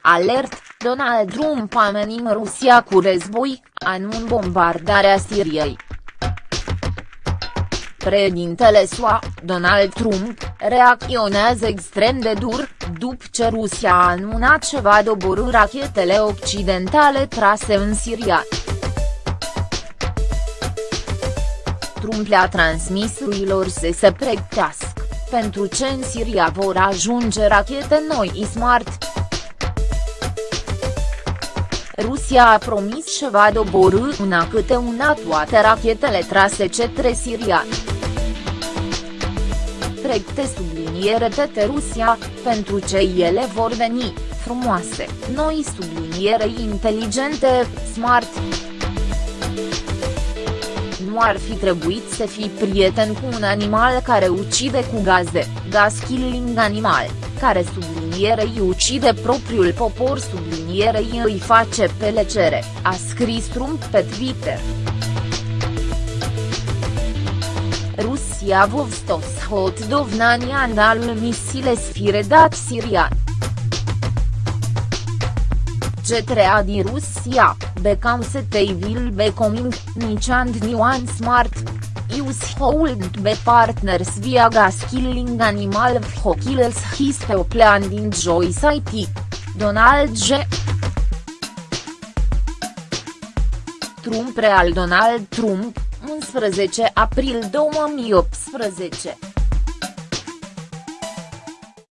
Alert, Donald Trump amenință Rusia cu război, anun bombardarea Siriei. Președintele SUA, Donald Trump, reacționează extrem de dur, după ce Rusia a anunțat că va doborâ rachetele occidentale trase în Siria. Trump le-a transmis ruilor să se pregătească, pentru ce în Siria vor ajunge rachete noi Smart. Rusia a promis că va doborâ una câte una toate rachetele trase către Siria. Pregte subliniere tete Rusia, pentru ce ele vor veni, frumoase, noi subliniere inteligente, smart. Nu ar fi trebuit să fii prieten cu un animal care ucide cu gaze, gas killing animal, care sublinierei ucide propriul popor sublinierei îi face pelecere, a scris Trump pe Twitter. Rusia vovstos hot dovnania andalul misile sfiredat sirian. G3 din Rusia, becam setei vil becoming, nici and nuance smart, Use hold be partners via gas killing animal vhokills his plan din Joyce IT. Donald G. Trump Real Donald Trump, 11 april 2018